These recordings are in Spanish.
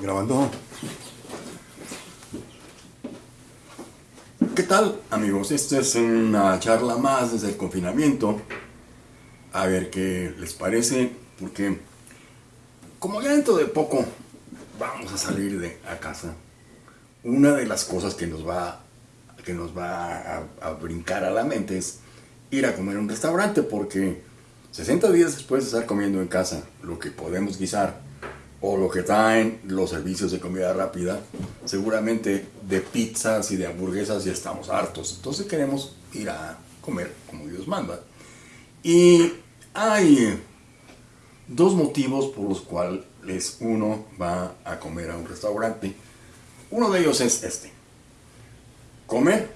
Grabando. ¿Qué tal amigos? Esta es una charla más desde el confinamiento. A ver qué les parece, porque como ya dentro de poco vamos a salir de casa, una de las cosas que nos va, que nos va a, a brincar a la mente es ir a comer a un restaurante, porque 60 días después de estar comiendo en casa lo que podemos guisar o lo que traen los servicios de comida rápida, seguramente de pizzas y de hamburguesas ya estamos hartos. Entonces queremos ir a comer como Dios manda. Y hay dos motivos por los cuales uno va a comer a un restaurante. Uno de ellos es este. Comer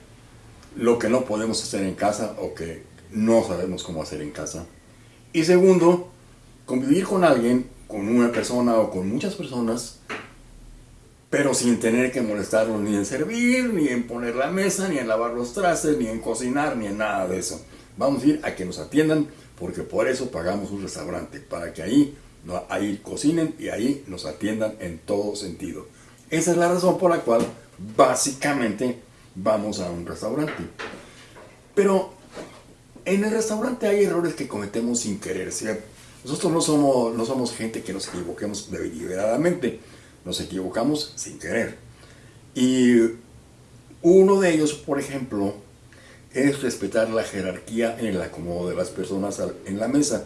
lo que no podemos hacer en casa o que no sabemos cómo hacer en casa. Y segundo, convivir con alguien con una persona o con muchas personas, pero sin tener que molestarlos ni en servir, ni en poner la mesa, ni en lavar los trastes, ni en cocinar, ni en nada de eso. Vamos a ir a que nos atiendan, porque por eso pagamos un restaurante, para que ahí, ahí cocinen y ahí nos atiendan en todo sentido. Esa es la razón por la cual básicamente vamos a un restaurante. Pero en el restaurante hay errores que cometemos sin querer, ¿cierto? Nosotros no somos, no somos gente que nos equivoquemos deliberadamente, nos equivocamos sin querer. Y uno de ellos, por ejemplo, es respetar la jerarquía en el acomodo de las personas en la mesa.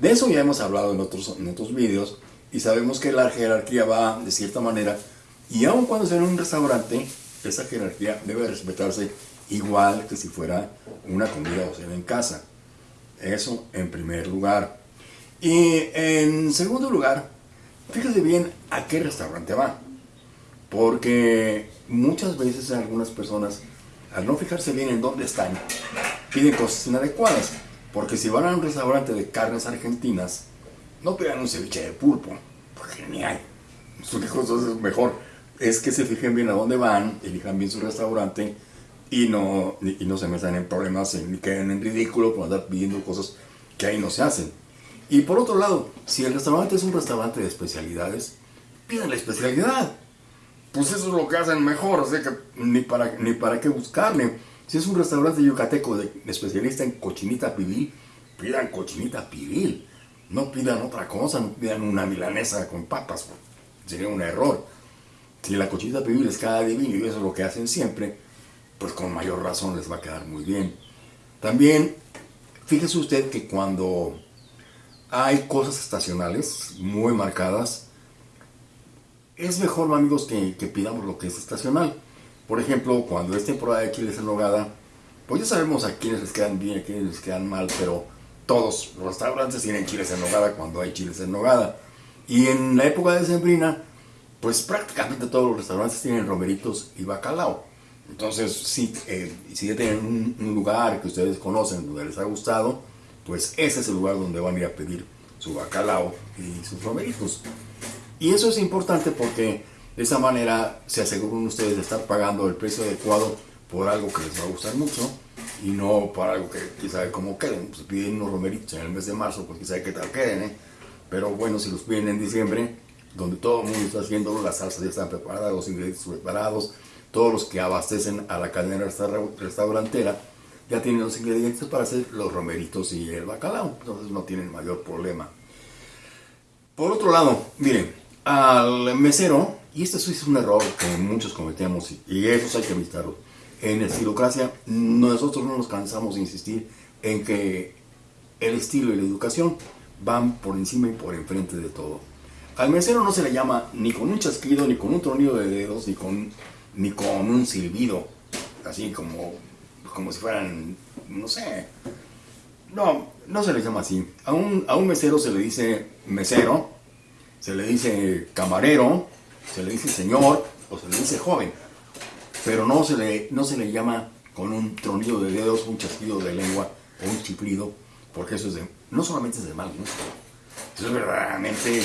De eso ya hemos hablado en otros, en otros vídeos y sabemos que la jerarquía va de cierta manera y aun cuando sea en un restaurante, esa jerarquía debe respetarse igual que si fuera una comida o cena en casa. Eso en primer lugar. Y en segundo lugar, fíjese bien a qué restaurante va. Porque muchas veces algunas personas, al no fijarse bien en dónde están, piden cosas inadecuadas. Porque si van a un restaurante de carnes argentinas, no pidan un ceviche de pulpo, porque ni hay. ¿Qué cosas es mejor? Es que se fijen bien a dónde van, elijan bien su restaurante y no, y no se metan en problemas ni queden en ridículo por andar pidiendo cosas que ahí no se hacen. Y por otro lado, si el restaurante es un restaurante de especialidades, piden la especialidad. Pues eso es lo que hacen mejor, o que ni para, ni para qué buscarle. Si es un restaurante yucateco de, especialista en cochinita pibil, pidan cochinita pibil. No pidan otra cosa, no pidan una milanesa con papas, sería un error. Si la cochinita pibil les queda divino y eso es lo que hacen siempre, pues con mayor razón les va a quedar muy bien. También, fíjese usted que cuando hay cosas estacionales muy marcadas. Es mejor, amigos, que, pidamos lo que es estacional. Por ejemplo, cuando es temporada de chiles en nogada, pues ya sabemos a quiénes les quedan bien, a quiénes les quedan mal, pero todos los restaurantes tienen chiles en nogada cuando hay chiles en nogada. Y en la época de sembrina, pues prácticamente todos los restaurantes tienen romeritos y bacalao. Entonces, si, eh, si ya tienen un lugar que ustedes conocen, donde les ha gustado, pues ese es el lugar donde van a ir a pedir su bacalao y sus romeritos. Y eso es importante porque de esa manera se aseguran ustedes de estar pagando el precio adecuado por algo que les va a gustar mucho y no por algo que quizá cómo queden. Si piden unos romeritos en el mes de marzo, pues quizá qué tal queden, ¿eh? Pero bueno, si los piden en diciembre, donde todo el mundo está haciendo, las salsas ya están preparadas, los ingredientes preparados, todos los que abastecen a la cadena restaurantera, ya tienen los ingredientes para hacer los romeritos y el bacalao, entonces no tienen mayor problema. Por otro lado, miren, al mesero, y este es un error que muchos cometemos y eso hay que evitarlo. En estilocracia, nosotros no nos cansamos de insistir en que el estilo y la educación van por encima y por enfrente de todo. Al mesero no se le llama ni con un chasquido, ni con un tornillo de dedos, ni con, ni con un silbido, así como como si fueran, no sé. No, no se le llama así. A un, a un mesero se le dice mesero, se le dice camarero, se le dice señor o se le dice joven. Pero no se le, no se le llama con un tronillo de dedos, un chasquido de lengua o un chiflido, porque eso es de, no solamente es de mal gusto, eso es verdaderamente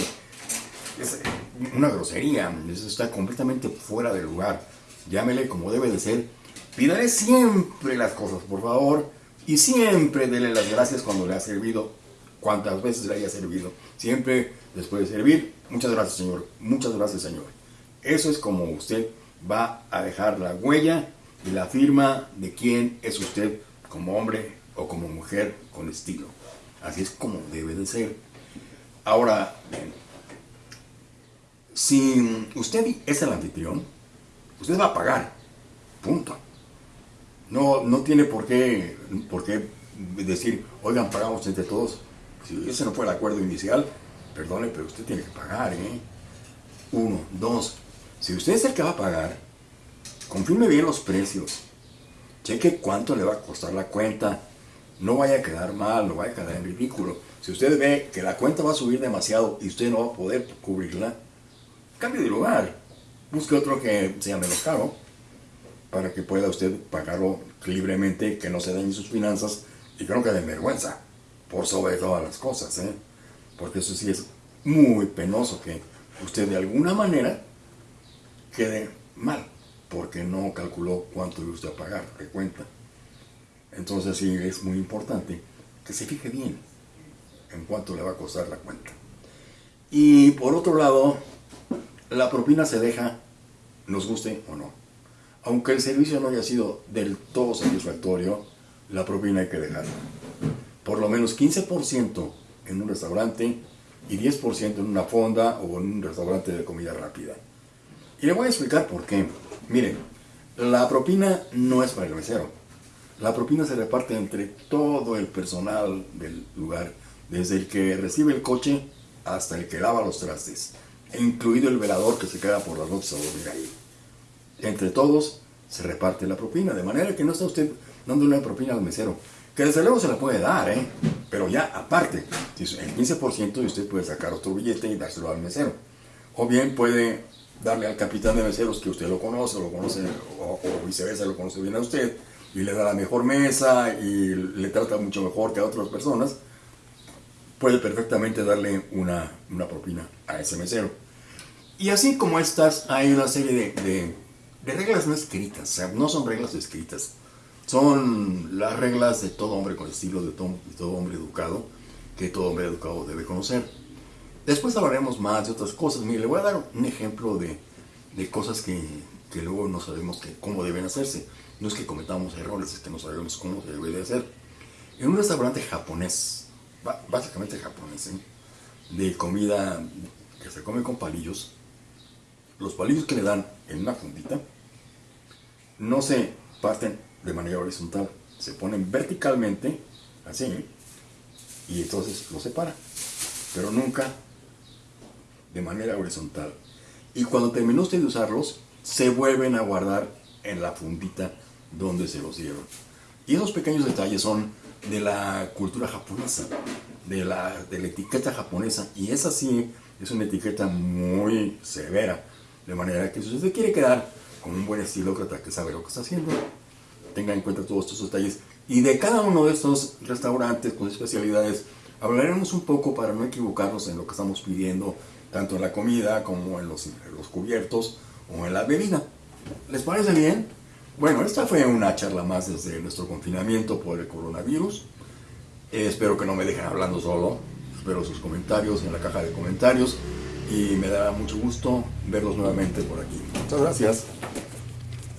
una grosería, eso está completamente fuera de lugar. Llámele como debe de ser Pídale siempre las cosas, por favor, y siempre dele las gracias cuando le ha servido, cuantas veces le haya servido. Siempre les puede servir. Muchas gracias, señor. Muchas gracias, señor. Eso es como usted va a dejar la huella y la firma de quién es usted como hombre o como mujer con estilo. Así es como debe de ser. Ahora, si usted es el anfitrión, usted va a pagar. Punto. No, no tiene por qué, por qué decir, oigan, pagamos entre todos. Si ese no fue el acuerdo inicial, perdone, pero usted tiene que pagar, ¿eh? Uno, dos. Si usted es el que va a pagar, confirme bien los precios. Cheque cuánto le va a costar la cuenta. No vaya a quedar mal, no vaya a quedar en ridículo. Si usted ve que la cuenta va a subir demasiado y usted no va a poder cubrirla, cambie de lugar. Busque otro que sea menos caro para que pueda usted pagarlo libremente, que no se dañen sus finanzas y que no quede en vergüenza, por sobre todas las cosas. ¿eh? Porque eso sí es muy penoso que usted de alguna manera quede mal, porque no calculó cuánto le usted pagar de cuenta. Entonces sí es muy importante que se fije bien en cuánto le va a costar la cuenta. Y por otro lado, la propina se deja, nos guste o no. Aunque el servicio no haya sido del todo satisfactorio, la propina hay que dejarla. Por lo menos 15% en un restaurante y 10% en una fonda o en un restaurante de comida rápida. Y le voy a explicar por qué. Miren, la propina no es para el mesero. La propina se reparte entre todo el personal del lugar, desde el que recibe el coche hasta el que lava los trastes, incluido el velador que se queda por las noches a dormir ahí. Entre todos se reparte la propina, de manera que no está usted dando una propina al mesero, que desde luego se la puede dar, ¿eh? pero ya aparte, el 15% y usted puede sacar otro billete y dárselo al mesero. O bien puede darle al capitán de meseros que usted lo conoce, lo conoce, o, viceversa, lo conoce bien a usted, y le da la mejor mesa y le trata mucho mejor que a otras personas, puede perfectamente darle una, una propina a ese mesero. Y así como estas, hay una serie de, de, de reglas no escritas, o sea, no son reglas escritas, son las reglas de todo hombre con estilo, de todo, de todo hombre educado, que todo hombre educado debe conocer. Después hablaremos más de otras cosas. Mire, le voy a dar un ejemplo de, de cosas que, que, luego no sabemos que, cómo deben hacerse. No es que cometamos errores, es que no sabemos cómo se debe de hacer. En un restaurante japonés, básicamente japonés, ¿eh? de comida que se come con palillos, los palillos que le dan en una fundita no se parten de manera horizontal, se ponen verticalmente, así, y entonces los separa, pero nunca de manera horizontal. Y cuando terminó usted de usarlos, se vuelven a guardar en la fundita donde se los dieron. Y esos pequeños detalles son de la cultura japonesa, de la, de la etiqueta japonesa. Y esa sí es una etiqueta muy severa. De manera que si usted quiere quedar con un buen estilócrata que sabe lo que está haciendo, tenga en cuenta todos estos detalles. Y de cada uno de estos restaurantes con especialidades, hablaremos un poco para no equivocarnos en lo que estamos pidiendo, tanto en la comida como en los, en los cubiertos o en la bebida. ¿Les parece bien? Bueno, esta fue una charla más desde nuestro confinamiento por el coronavirus. Eh, espero que no me dejen hablando solo. Espero sus comentarios en la caja de comentarios y me dará mucho gusto verlos nuevamente por aquí. Muchas gracias.